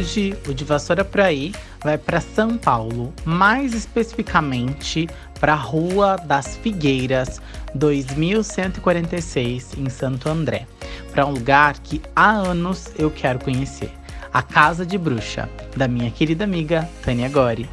hoje, o de Vassoura pra aí vai para São Paulo, mais especificamente para a Rua das Figueiras, 2146, em Santo André, para um lugar que há anos eu quero conhecer, a Casa de Bruxa, da minha querida amiga Tânia Gori.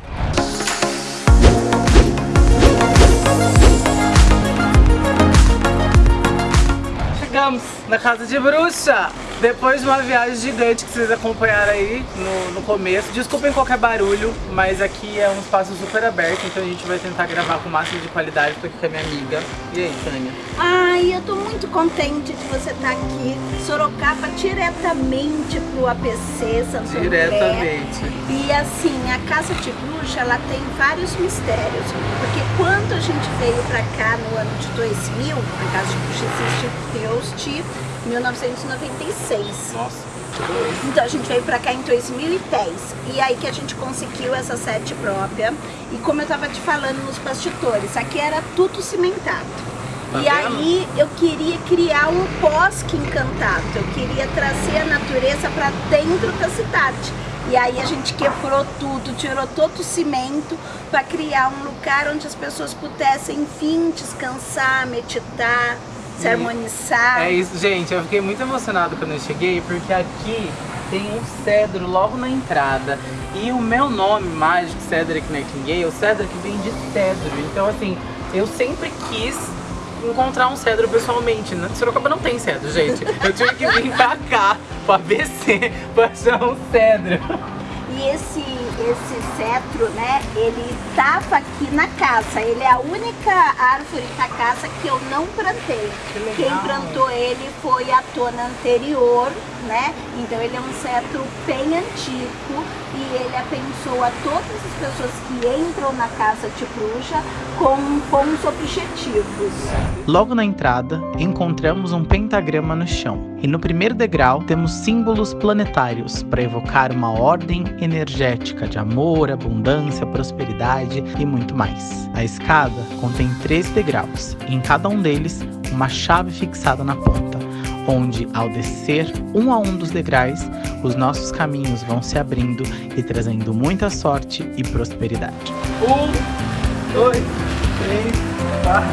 Chegamos na Casa de Bruxa! Depois de uma viagem gigante que vocês acompanharam aí no, no, começo, desculpem qualquer barulho, mas aqui é um espaço super aberto, então a gente vai tentar gravar com o máximo de qualidade, tô aqui com a minha amiga. E aí, Tânia? Ai, eu tô muito contente de você estar tá aqui, Sorocaba, diretamente pro APC, Santo Diretamente. E assim, a Casa de Bruxa, ela tem vários mistérios, porque quando a gente veio pra cá no ano de 2000, a Casa de Bruxa existe desde 1996. Nossa. Então a gente veio pra cá em 2010 e aí que a gente conseguiu essa sede própria e como eu tava te falando nos bastidores, aqui era tudo cimentado. Tá e vendo? aí eu queria criar um bosque encantado, eu queria trazer a natureza para dentro da cidade. E aí a gente quebrou tudo, tirou todo o cimento para criar um lugar onde as pessoas pudessem, enfim, descansar, meditar, se harmonizar. É isso, gente. Eu fiquei muito emocionado quando eu cheguei, porque aqui tem um cedro logo na entrada. E o meu nome mágico, Cedric Nightingale, o Cedric vem de cedro. Então, assim, eu sempre quis encontrar um cedro pessoalmente. Né? Sorocaba não tem cedro, gente. Eu tive que vir pra cá, pro ABC, pra achar um cedro. E esse, esse cetro, né, ele estava aqui na casa. Ele é a única árvore da casa que eu não plantei. Que Quem plantou ele foi a tona anterior, né? Então ele é um cetro bem antigo e ele abençoa todas as pessoas que entram na casa de bruxa com bons objetivos. Logo na entrada, encontramos um pentagrama no chão. E no primeiro degrau temos símbolos planetários para evocar uma ordem energética de amor, abundância, prosperidade e muito mais. A escada contém três degraus, e em cada um deles uma chave fixada na ponta, onde ao descer um a um dos degraus, os nossos caminhos vão se abrindo e trazendo muita sorte e prosperidade. Um, dois, três, quatro,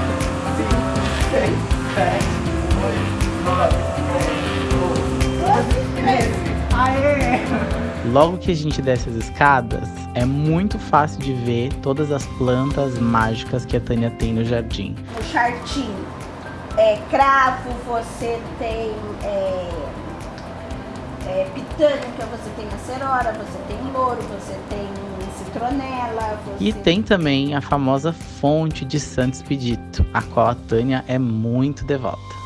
cinco, seis, sete, oito, nove. Logo que a gente desce as escadas, é muito fácil de ver todas as plantas mágicas que a Tânia tem no jardim. O jardim é cravo, você tem é, é, pitânica, você tem acerora, você tem louro, você tem citronela. Você... E tem também a famosa fonte de Santo Expedito, a qual a Tânia é muito devota.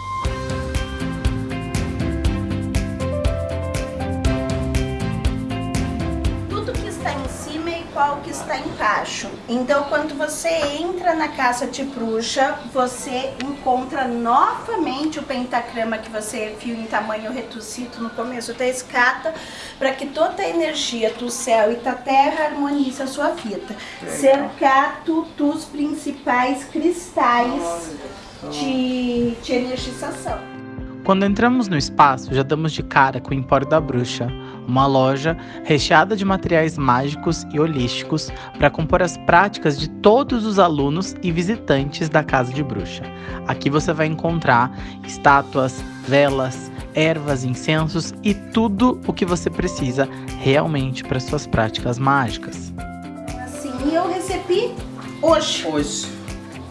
Qual que está embaixo. Então, quando você entra na casa de bruxa, você encontra novamente o pentagrama que você viu em tamanho reduzido no começo da escada, para que toda a energia do céu e da terra harmonize a sua vida. Cercado dos principais cristais de, de energização. Quando entramos no espaço, já damos de cara com o Empório da Bruxa, uma loja recheada de materiais mágicos e holísticos para compor as práticas de todos os alunos e visitantes da Casa de Bruxa. Aqui você vai encontrar estátuas, velas, ervas, incensos e tudo o que você precisa realmente para suas práticas mágicas. Assim, eu recebi hoje. Hoje.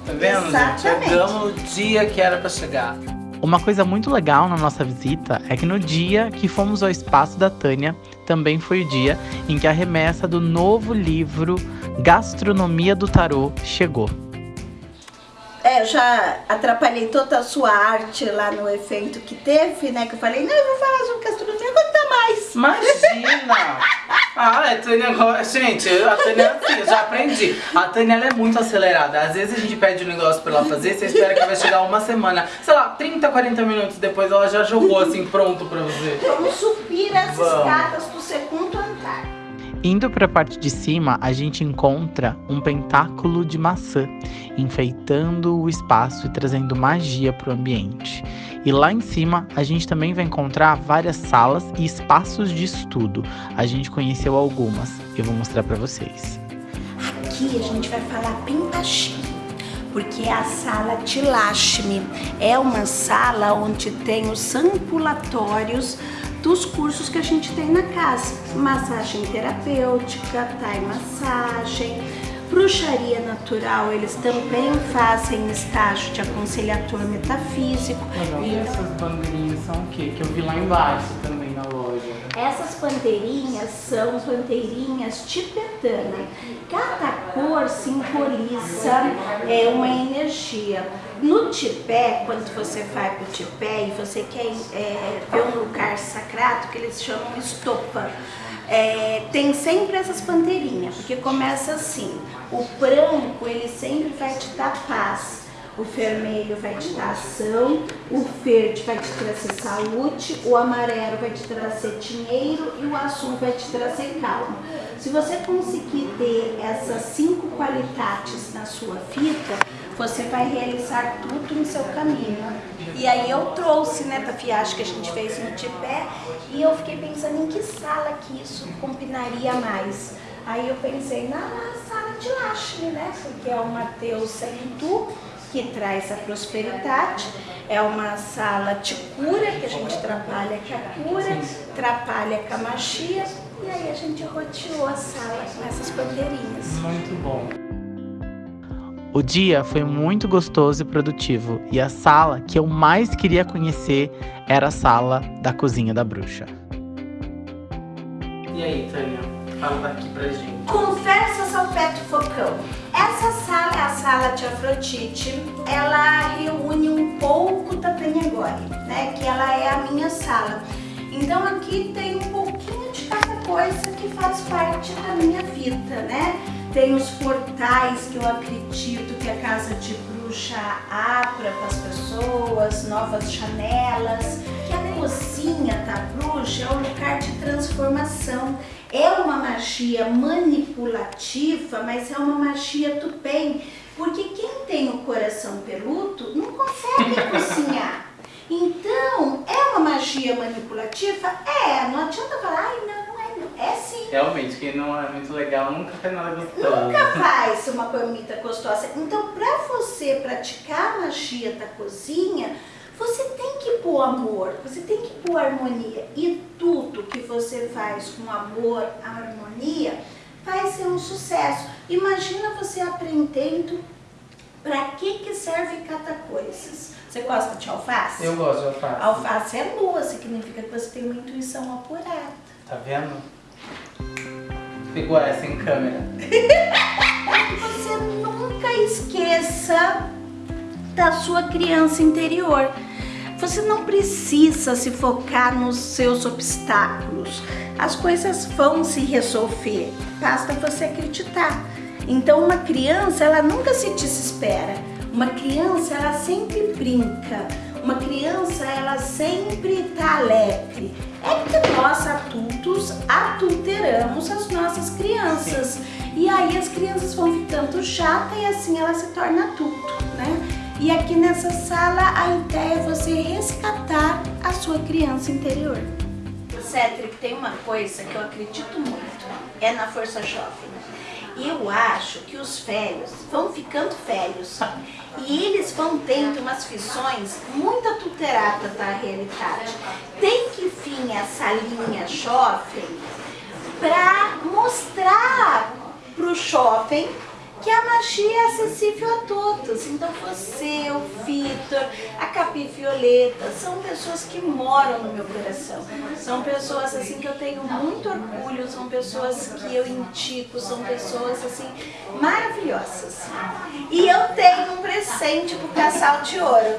Tá vendo? Exatamente. Chegamos no dia que era para chegar. Uma coisa muito legal na nossa visita é que no dia que fomos ao espaço da Tânia, também foi o dia em que a remessa do novo livro Gastronomia do Tarô chegou. É, eu já atrapalhei toda a sua arte lá no evento que teve, né? Que eu falei, não, eu vou falar sobre gastronomia, mais. Imagina! ah, a Tânia, gente, a Tânia, assim, eu já aprendi. A Tânia, ela é muito acelerada. Às vezes a gente pede um negócio pra ela fazer, você espera que vai chegar uma semana. Sei lá, 30, 40 minutos depois ela já jogou assim, pronto pra você. Vamos subir as Vamos. escadas do segundo andar. Indo para a parte de cima, a gente encontra um pentáculo de maçã. enfeitando o espaço e trazendo magia para o ambiente. E lá em cima a gente também vai encontrar várias salas e espaços de estudo. A gente conheceu algumas, eu vou mostrar para vocês. Aqui a gente vai falar baixinho, porque é a sala Tilashmi. É uma sala onde tem os ambulatórios dos cursos que a gente tem na casa. Massagem terapêutica, Thai massagem, bruxaria natural, eles também fazem estágio de aconselhador metafísico. e essas bandeirinhas são o quê? Que eu vi lá embaixo também. Essas bandeirinhas são bandeirinhas tibetana. Cada cor simboliza é, uma energia. No Tibete, quando você vai para o Tibete e você quer é, ver um lugar sagrado, que eles chamam estopa, é, tem sempre essas bandeirinhas, porque começa assim, o branco ele sempre vai te dar paz, o vermelho vai te dar ação, o verde vai te trazer saúde, o amarelo vai te trazer dinheiro e o azul vai te trazer calma. Se você conseguir ter essas cinco qualidades na sua vida, você vai realizar tudo no seu caminho. E aí eu trouxe, né, pra viagem que a gente fez no Tibete, e eu fiquei pensando em que sala que isso combinaria mais. Aí eu pensei na, sala de Lashmi, né, porque é o Mateus Hindu, que traz a prosperidade, é uma sala de cura, que a gente trabalha com a cura, trabalha com a magia, e aí a gente roteou a sala com essas bandeirinhas. Muito bom. O dia foi muito gostoso e produtivo, e a sala que eu mais queria conhecer era a sala da cozinha da bruxa. E aí, Tânia? Fala daqui pra gente. Conversa Salpeto Focão. Essa sala é a sala de Afrodite. Ela reúne um pouco da Penhagore, né? Que ela é a minha sala. Então aqui tem um pouquinho de cada coisa que faz parte da minha vida, né? Tem os portais que eu acredito que a casa de bruxa abra para as pessoas, novas janelas. Que a cozinha da bruxa é um lugar de transformação. É uma magia manipulativa, mas é uma magia do bem. Porque quem tem o coração peludo não consegue cozinhar. Então, é uma magia manipulativa? É, não adianta falar, ai não, não é não. É sim. Realmente, quem não é muito legal nunca faz nada gostoso. Nunca faz uma comida gostosa. Então, para você praticar a magia da cozinha, você pôr amor, você tem que pôr harmonia. E tudo que você faz com amor, harmonia, vai ser um sucesso. Imagina você aprendendo para que, que serve cada coisa. Você gosta de alface? Eu gosto de alface. Alface é lua, significa que você tem uma intuição apurada. Tá vendo? Pegou essa em câmera. você nunca esqueça da sua criança interior. Você não precisa se focar nos seus obstáculos. As coisas vão se resolver, basta você acreditar. Então uma criança, ela nunca se desespera. Uma criança, ela sempre brinca. Uma criança, ela sempre está alegre. É que nós adultos adulteramos as nossas crianças. E aí as crianças vão ficando chatas e assim ela se torna adulto, né? E aqui nessa sala a ideia é você resgatar a sua criança interior. Cétric, tem uma coisa que eu acredito muito, é na força jovem. Eu acho que os velhos vão ficando velhos e eles vão tendo umas visões muito adulteradas da realidade. Tem que vir essa linha jovem para mostrar para o jovem que a magia é acessível a todos. Então você, o Vitor, a Capi Violeta, são pessoas que moram no meu coração. São pessoas assim que eu tenho muito orgulho, são pessoas que eu indico, são pessoas assim maravilhosas. E eu tenho um presente pro casal de ouro.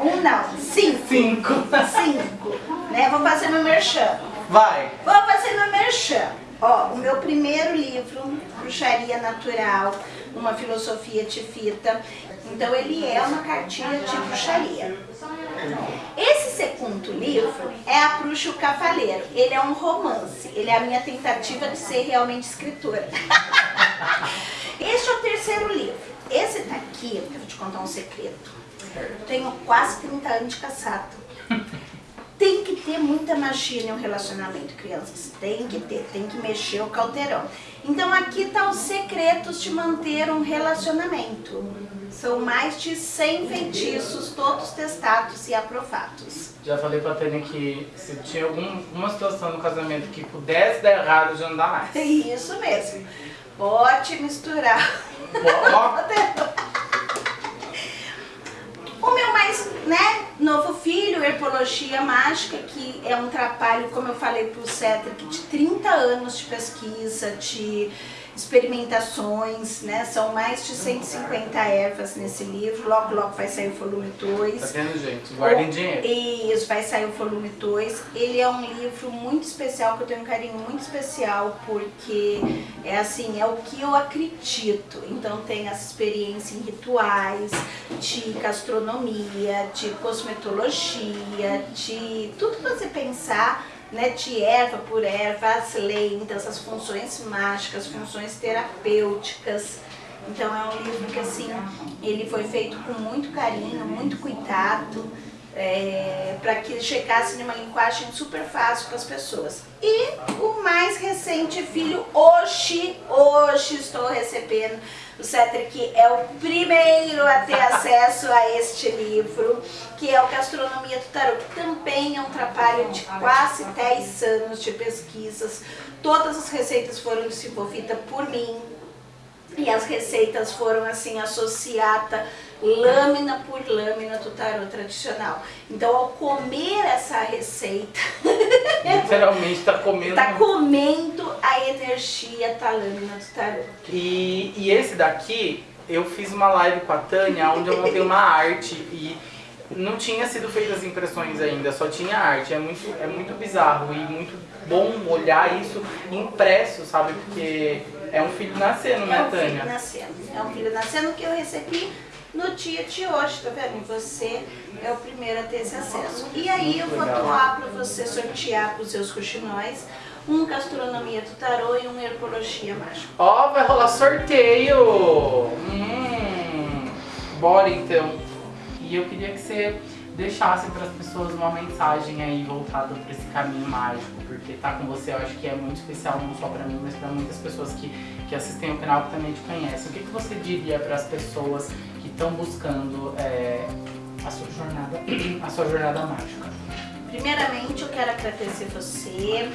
Um não, cinco. Cinco. Cinco. Né? Vou fazer meu merchan. Vai. Vou fazer meu merchan. Ó, o meu primeiro livro, Bruxaria Natural, uma filosofia de fita. Então ele é uma cartilha de bruxaria. Esse segundo livro é A Bruxa o Cavaleiro. Ele é um romance. Ele é a minha tentativa de ser realmente escritora. Este é o terceiro livro. Esse daqui, eu vou te contar um segredo. Eu tenho quase 30 anos de casado. Ter muita magia em um relacionamento, crianças. Tem que ter, tem que mexer o caldeirão. Então aqui tá os secretos de manter um relacionamento. São mais de 100 feitiços, todos testados e aprovados. Já falei pra Tânia que se tinha alguma situação no casamento que pudesse dar errado, já não dá mais. Isso mesmo. Pode misturar. Pode. O meu mais, né, novo Herpologia Mágica, que é um trabalho, como eu falei pro Cedric, de 30 anos de pesquisa, de experimentações, né? São mais de 150 ervas nesse livro. Logo, logo vai sair o volume 2. Tá vendo, gente? Guardem o... dinheiro. Isso, vai sair o volume 2. Ele é um livro muito especial, que eu tenho um carinho muito especial, porque é assim, é o que eu acredito. Então tem essa experiência em rituais, de gastronomia, de cosmetologia, de tudo que você pensar né, de erva por erva, as lendas, as funções mágicas, funções terapêuticas. Então é um livro que assim, ele foi feito com muito carinho, muito cuidado, é, para que chegasse numa linguagem super fácil para as pessoas. E o mais recente filho, hoje, hoje estou recebendo o Cedric é o primeiro a ter acesso a este livro, que é o Gastronomia do Tarot, que também é um trabalho de quase 10 anos de pesquisas. Todas as receitas foram desenvolvidas por mim, e as receitas foram assim associadas lâmina por lâmina do tarot tradicional. Então ao comer essa receita, literalmente está comendo tá comendo a energia da lâmina do tarot. E, e esse daqui eu fiz uma live com a Tânia onde eu montei uma arte e não tinha sido feitas as impressões ainda, só tinha arte. É muito, é muito bizarro e muito bom olhar isso impresso, sabe? Porque é um filho nascendo, né, Tânia? É um filho nascendo. É um filho nascendo que eu recebi no dia de hoje, tá vendo? E você é o primeiro a ter esse acesso. E aí eu vou doar para você sortear para os seus coxinóis um Gastronomia do Tarô e um Herpologia Mágica. Ó, oh, vai rolar sorteio! Hum, bora então. E eu queria que você deixasse para as pessoas uma mensagem aí voltada para esse caminho mágico, porque tá com você eu acho que é muito especial, não só para mim, mas para muitas pessoas que, que assistem o canal que também te conhecem. O que, que você diria para as pessoas estão buscando é, a sua jornada, a sua jornada mágica? Primeiramente eu quero agradecer você,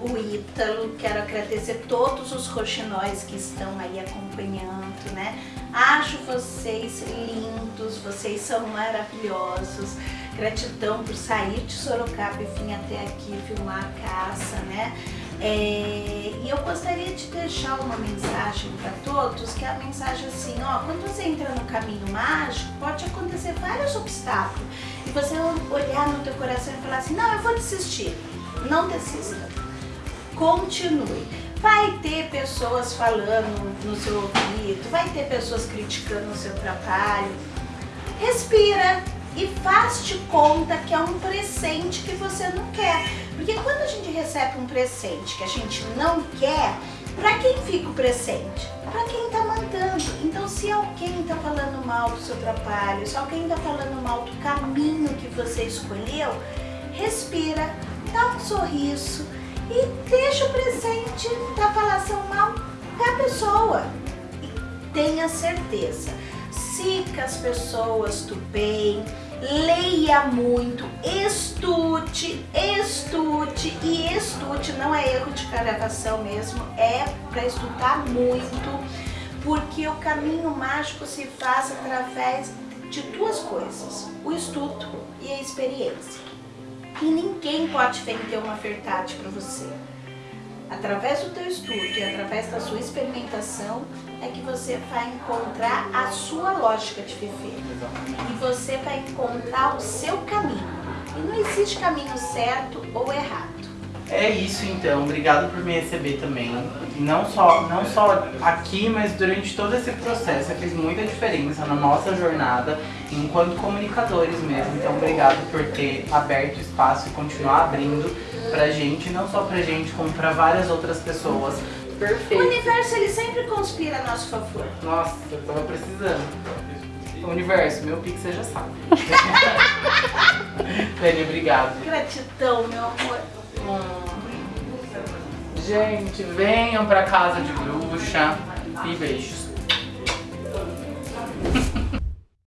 o Ítalo, quero agradecer todos os roxinóis que estão aí acompanhando, né? Acho vocês lindos, vocês são maravilhosos. Gratidão por sair de Sorocaba e vir até aqui filmar a caça, né? É, e eu gostaria de deixar uma mensagem para todos, que é a mensagem assim, ó, quando você entra no caminho mágico, pode acontecer vários obstáculos. E você olhar no teu coração e falar assim, não, eu vou desistir. Não desista. Continue. Vai ter pessoas falando no seu ouvido, vai ter pessoas criticando o seu trabalho. Respira e faz-te conta que é um presente que você não quer. Porque quando a gente recebe um presente que a gente não quer, para quem fica o presente? Para quem está mandando. Então, se alguém está falando mal do seu trabalho, se alguém está falando mal do caminho que você escolheu, respira, dá um sorriso, e deixa o presente da falação mal para a pessoa. E tenha certeza, siga as pessoas do bem, leia muito, estude, estude e estude, não é erro de gravação mesmo, é para estudar muito, porque o caminho mágico se faz através de duas coisas, o estudo e a experiência. E ninguém pode vender uma verdade para você. Através do teu estudo e através da sua experimentação é que você vai encontrar a sua lógica de viver. E você vai encontrar o seu caminho. E não existe caminho certo ou errado. É isso então, obrigado por me receber também. Não só, não só aqui, mas durante todo esse processo, fez muita diferença na nossa jornada enquanto comunicadores mesmo. Então obrigado por ter aberto espaço e continuar abrindo pra gente, não só pra gente, como pra várias outras pessoas Perfeito. O universo, ele sempre conspira a nosso favor. Nossa, eu tava precisando. Universo, meu pix você já sabe. Penny, obrigado. Gratidão, meu amor. Gente, venham pra casa de bruxa e beijos.